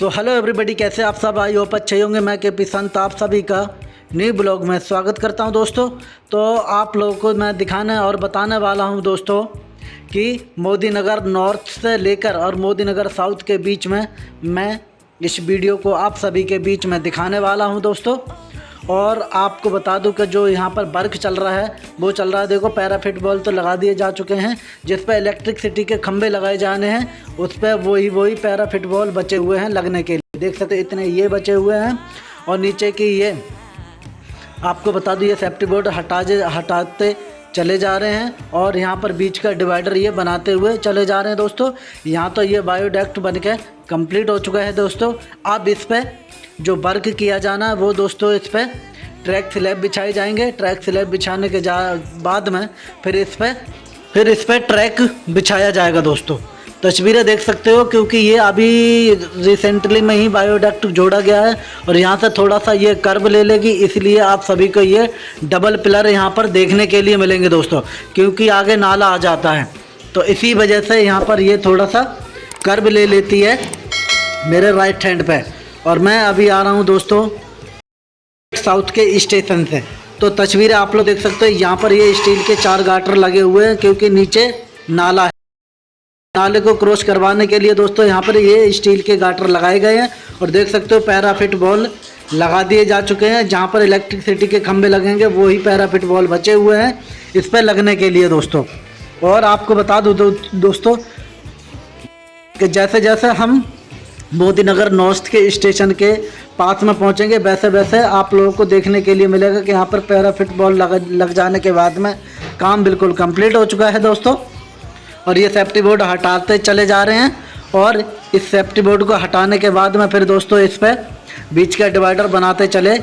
So hello everybody कैसे आप सब? आई होप अच्छे होंगे। मैं के पी संत, आप सभी का न्यू ब्लॉग में स्वागत करता हूँ दोस्तों। तो आप लोगों को मैं दिखाने और बताने वाला हूँ दोस्तों कि मोदी नगर नॉर्थ से लेकर और मोदी नगर साउथ के बीच में मैं इस वीडियो को आप सभी के बीच में दिखाने वाला हूँ दोस्तों। और आपको बता दूँ कि जो यहाँ पर बर्क चल रहा है, वो चल रहा है। देखो, पैराफिट बॉल तो लगा दिए जा चुके हैं, जिस पर इलेक्ट्रिकसिटी के खंभे लगाए जाने हैं, उस पर वही वही पैराफिट बॉल बचे हुए हैं लगने के लिए। देख सकते इतने ये बचे हुए हैं। और नीचे की ये, आपको बता दूँ, ये सेफ्टी बोर्ड हटा हटाते चले जा रहे हैं। और यहाँ पर बीच का डिवाइडर ये बनाते हुए चले जा रहे हैं दोस्तों। यहाँ तो ये बायोडेक्ट बन के कंप्लीट हो चुका है दोस्तों। अब इस पर जो वर्क किया जाना है, वो दोस्तों इस पर ट्रैक स्लैब बिछाए जाएँगे। ट्रैक स्लैब बिछाने के जा, बाद में फिर इस पर फिर इस पर ट्रैक बिछाया जाएगा दोस्तों। तस्वीरें देख सकते हो क्योंकि ये अभी रिसेंटली में ही बायोडक्ट जोड़ा गया है और यहाँ से थोड़ा सा ये कर्व ले लेगी, इसलिए आप सभी को ये डबल पिलर यहाँ पर देखने के लिए मिलेंगे दोस्तों, क्योंकि आगे नाला आ जाता है। तो इसी वजह से यहाँ पर ये थोड़ा सा कर्व ले लेती है। मेरे राइट हैंड पे। और मैं अभी आ रहा हूँ दोस्तों साउथ के स्टेशन से। तो तस्वीरें आप लोग देख सकते हो यहाँ पर ये स्टील के चार गाटर लगे हुए हैं क्योंकि नीचे नाला है। नाले को क्रॉस करवाने के लिए दोस्तों यहाँ पर ये स्टील के गाटर लगाए गए हैं। और देख सकते हो पैराफिट बॉल लगा दिए जा चुके हैं। जहाँ पर इलेक्ट्रिसिटी के खंभे लगेंगे वही पैराफिट बॉल बचे हुए हैं इस पर लगने के लिए दोस्तों। और आपको बता दूँ दो, दोस्तों कि जैसे जैसे हम मोदी नगर नॉर्थ के स्टेशन के पास में पहुँचेंगे। वैसे वैसे आप लोगों को देखने के लिए मिलेगा कि यहाँ पर पैरा फिटबॉल लग लग जाने के बाद में काम बिल्कुल कंप्लीट हो चुका है दोस्तों। और ये सेफ्टी बोर्ड हटाते चले जा रहे हैं और इस सेफ्टी बोर्ड को हटाने के बाद में फिर दोस्तों इस पर बीच का डिवाइडर बनाते चले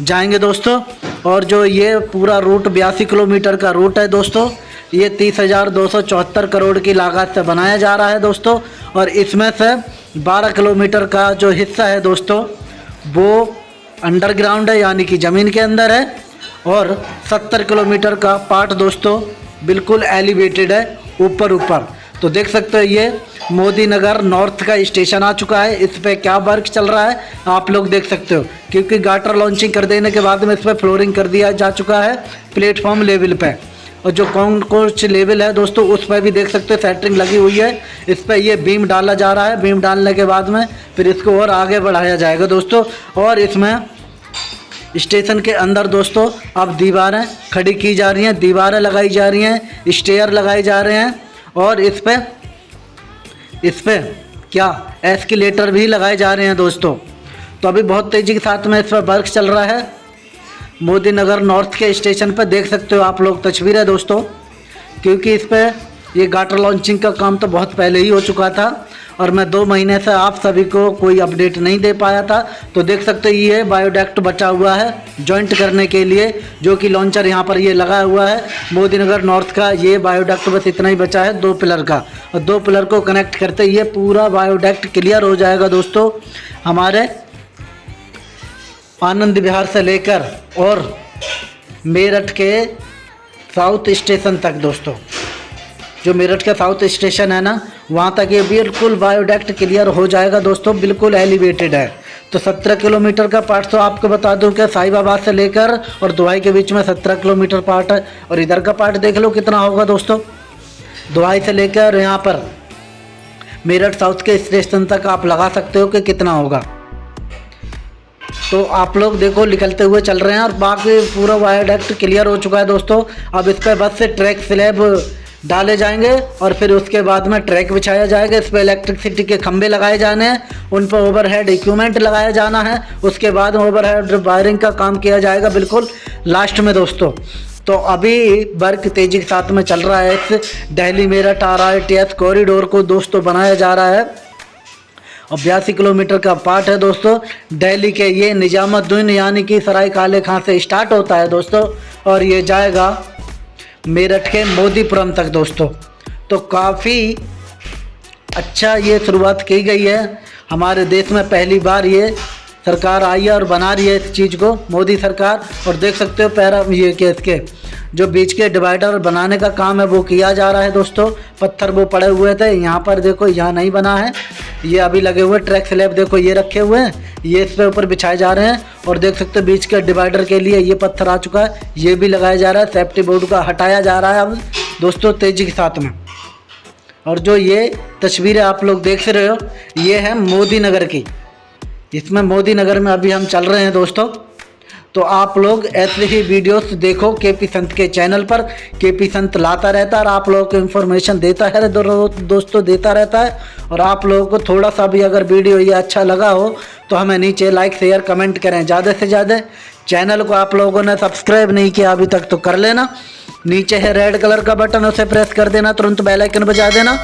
जाएँगे दोस्तों। और जो ये पूरा रूट बयासी किलोमीटर का रूट है दोस्तों, ये तीस हज़ार दो सौ चौहत्तर करोड़ की लागत से बनाया जा रहा है दोस्तों। और इसमें से 12 किलोमीटर का जो हिस्सा है दोस्तों, वो अंडरग्राउंड है, यानी कि ज़मीन के अंदर है, और 70 किलोमीटर का पार्ट दोस्तों, बिल्कुल एलिवेटेड है ऊपर ऊपर तो देख सकते हो ये मोदी नगर नॉर्थ का स्टेशन आ चुका है, इस पर क्या वर्क चल रहा है, आप लोग देख सकते हो। क्योंकि गाटर लॉन्चिंग कर देने के बाद में इस पर फ्लोरिंग कर दिया जा चुका है प्लेटफॉर्म लेवल पर और जो कॉन्कोर्च लेवल है दोस्तों, उस पर भी देख सकते हैं सेटरिंग लगी हुई है। इस पर ये बीम डाला जा रहा है। बीम डालने के बाद में फिर इसको और आगे बढ़ाया जाएगा दोस्तों। और इसमें स्टेशन के अंदर दोस्तों, अब दीवारें खड़ी की जा रही हैं, दीवारें लगाई जा रही हैं स्टेयर लगाए जा रहे हैं। और इस पर इस पर क्या? एस्केलेटर भी लगाए जा रहे हैं दोस्तों। तो अभी बहुत तेज़ी के साथ में इस पर वर्क चल रहा है। मोदी नगर नॉर्थ के स्टेशन पर देख सकते हो आप लोग तस्वीर है दोस्तों। क्योंकि इस पर ये गाटर लॉन्चिंग का काम तो बहुत पहले ही हो चुका था और मैं दो महीने से आप सभी को कोई अपडेट नहीं दे पाया था। तो देख सकते हो ये बायोडेक्ट बचा हुआ है जॉइंट करने के लिए, जो कि लॉन्चर यहाँ पर ये लगा हुआ है। मोदी नगर नॉर्थ का ये बायोडेक्ट बस इतना ही बचा है, दो पिलर का। और दो पिलर को कनेक्ट करते ये पूरा बायोडेक्ट क्लियर हो जाएगा दोस्तों। हमारे आनंद विहार से लेकर और मेरठ के साउथ स्टेशन तक, दोस्तों। जो मेरठ का साउथ स्टेशन है ना, वहाँ तक ये बिल्कुल बायोडेक्ट क्लियर हो जाएगा, दोस्तों, बिल्कुल एलिवेटेड है। तो 17 किलोमीटर का पार्ट तो आपको बता दूँ कि साहिबाबाद से लेकर और दुहाई के बीच में 17 किलोमीटर पार्ट है। और इधर का पार्ट देख लो कितना होगा, दोस्तों। दुहाई से लेकर यहाँ पर मेरठ साउथ के स्टेशन तक आप लगा सकते हो कि कितना होगा। तो आप लोग देखो, निकलते हुए चल रहे हैं और बाकी पूरा वायरडक्ट क्लियर हो चुका है दोस्तों। अब इस पर बस से ट्रैक स्लैब डाले जाएँगे और फिर उसके बाद में ट्रैक बिछाया जाएगा। इस पर इलेक्ट्रिसिटी के खंभे लगाए जाने हैं, उन पर ओवरहेड इक्विपमेंट लगाया जाना है। उसके बाद ओवरहेड वायरिंग का काम किया जाएगा बिल्कुल लास्ट में दोस्तों। तो अभी वर्क तेज़ी के साथ में चल रहा है। इस Delhi Meerut R I T S corridor को दोस्तों बनाया जा रहा है। और बयासी किलोमीटर का पार्ट है दोस्तों। दिल्ली के ये निजामुद्दीन यानी कि सराय काले खां से स्टार्ट होता है दोस्तों, और ये जाएगा मेरठ के मोदीपुरम तक दोस्तों। तो काफ़ी अच्छा ये शुरुआत की गई है। हमारे देश में पहली बार ये सरकार आई है और बना रही है इस चीज़ को, मोदी सरकार। और देख सकते हो पैरा ये के इसके जो बीच के डिवाइडर बनाने का काम है, वो किया जा रहा है दोस्तों। पत्थर वो पड़े हुए थे, यहाँ पर देखो, यहाँ नहीं बना है। ये अभी लगे हुए ट्रैक स्लैब देखो, ये रखे हुए हैं। ये इस पे ऊपर बिछाए जा रहे हैं और देख सकते हो, बीच के डिवाइडर के लिए ये पत्थर आ चुका है। ये भी लगाया जा रहा है सेफ्टी बोर्ड का हटाया जा रहा है अब दोस्तों तेज़ी के साथ में। और जो ये तस्वीरें आप लोग देख रहे हो, ये है मोदी नगर की। इसमें मोदी नगर में अभी हम चल रहे हैं दोस्तों। तो आप लोग ऐसे ही वीडियोस देखो के पी संत के चैनल पर। के पी संत लाता रहता है और आप लोगों को इन्फॉर्मेशन देता है दोस्तों देता रहता है। और आप लोगों को थोड़ा सा भी अगर वीडियो ये अच्छा लगा हो तो हमें नीचे लाइक शेयर कमेंट करें। ज़्यादा से ज़्यादा चैनल को आप लोगों ने सब्सक्राइब नहीं किया अभी तक तो कर लेना। नीचे है रेड कलर का बटन उसे प्रेस कर देना, तुरंत बेलाइकन बजा देना।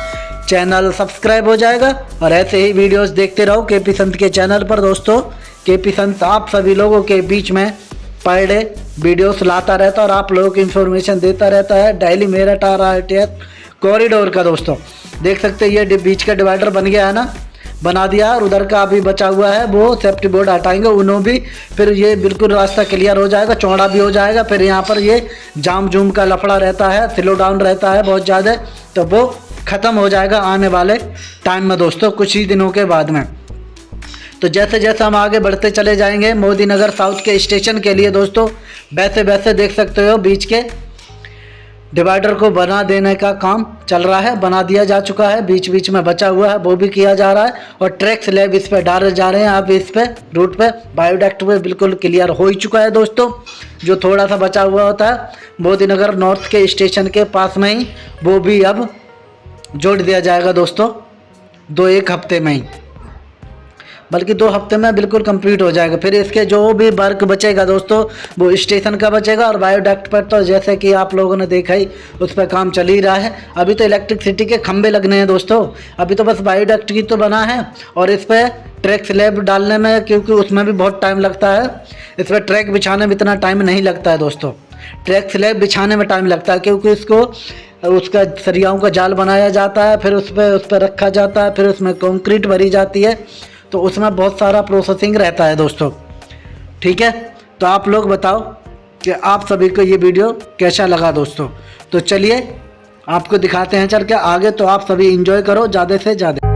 चैनल सब्सक्राइब हो जाएगा। और ऐसे ही वीडियोस देखते रहो के पी संत के चैनल पर, दोस्तों। के पी संत, आप सभी लोगों के बीच में पर डे वीडियोस लाता रहता है और आप लोगों को इन्फॉर्मेशन देता रहता है। डेली मेरठ आ रहा कॉरिडोर का दोस्तों। देख सकते हैं, ये बीच का डिवाइडर बन गया है ना? बना दिया और उधर का अभी बचा हुआ है। वो सेफ्टी बोर्ड हटाएँगे, उन्हों भी। फिर ये बिल्कुल रास्ता क्लियर हो जाएगा, चौड़ा भी हो जाएगा। फिर यहाँ पर ये जाम जूम का लफड़ा रहता है स्लो डाउन रहता है बहुत ज़्यादा। तो वो ख़त्म हो जाएगा आने वाले टाइम में दोस्तों, कुछ ही दिनों के बाद में। तो जैसे जैसे हम आगे बढ़ते चले जाएँगे, मोदी नगर साउथ के स्टेशन के लिए दोस्तों, वैसे वैसे देख सकते हो बीच के डिवाइडर को बना देने का काम चल रहा है, बना दिया जा चुका है, बीच बीच में बचा हुआ है, वो भी किया जा रहा है और ट्रैक स्लैब इस पर डाले जा रहे हैं अब इस पर रूट पे, बायोडेक्ट पे बिल्कुल क्लियर हो ही चुका है दोस्तों, जो थोड़ा सा बचा हुआ होता है, मोदी नगर नॉर्थ के स्टेशन के पास में ही, वो भी अब जोड़ दिया जाएगा दोस्तों, दो एक हफ़्ते में ही। बल्कि दो हफ़्ते में बिल्कुल कंप्लीट हो जाएगा। फिर इसके जो भी वर्क बचेगा दोस्तों, वो स्टेशन का बचेगा और बायोडक्ट पर तो जैसे कि आप लोगों ने देखा ही, उस पर काम चल ही रहा है। अभी तो इलेक्ट्रिसिटी के खंभे लगने हैं दोस्तों। अभी तो बस बायोडक्ट की तो बना है और इस पर ट्रैक स्लैब डालने में, क्योंकि उसमें भी बहुत टाइम लगता है। इस पर ट्रैक बिछाने में इतना टाइम नहीं लगता है दोस्तों। ट्रैक स्लैब बिछाने में टाइम लगता है, क्योंकि इसको, उसका सरियाओं का जाल बनाया जाता है, फिर उस पर उस पर रखा जाता है, फिर उसमें कंक्रीट भरी जाती है। तो उसमें बहुत सारा प्रोसेसिंग रहता है दोस्तों। ठीक है? तो आप लोग बताओ कि आप सभी को ये वीडियो कैसा लगा दोस्तों? तो चलिए, आपको दिखाते हैं चल के आगे तो आप सभी इंजॉय करो, ज़्यादा से ज़्यादा।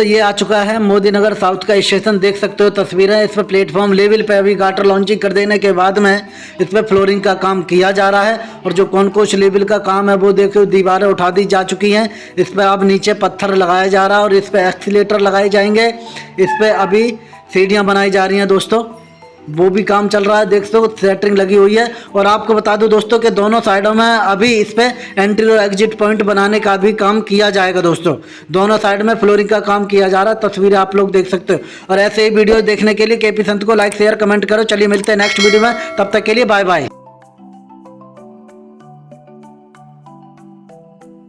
दोस्तों, ये आ चुका है मोदी नगर साउथ का स्टेशन। देख सकते हो तस्वीरें, इस पर प्लेटफॉर्म लेवल पे अभी गाटर लॉन्चिंग कर देने के बाद में इस पर फ्लोरिंग का काम किया जा रहा है और जो कौन लेवल का काम है, वो देखो दीवारें उठा दी जा चुकी हैं। इस पर अब नीचे पत्थर लगाया जा रहा है और इस पर एक्सीटर लगाए जाएँगे। इस पर अभी सीढ़ियाँ बनाई जा रही हैं दोस्तों। वो भी काम चल रहा है, देख सकते सेटरिंग लगी हुई है। और आपको बता दूँ दोस्तों कि दोनों साइडों में अभी इस पर एंट्री और एग्जिट पॉइंट बनाने का भी काम किया जाएगा दोस्तों। दोनों साइड में फ्लोरिंग का काम किया जा रहा है, तस्वीरें आप लोग देख सकते हो। और ऐसे ही वीडियो देखने के लिए केपी संत को लाइक शेयर कमेंट करो। चलिए मिलते हैं नेक्स्ट वीडियो में। तब तक के लिए बाय बाय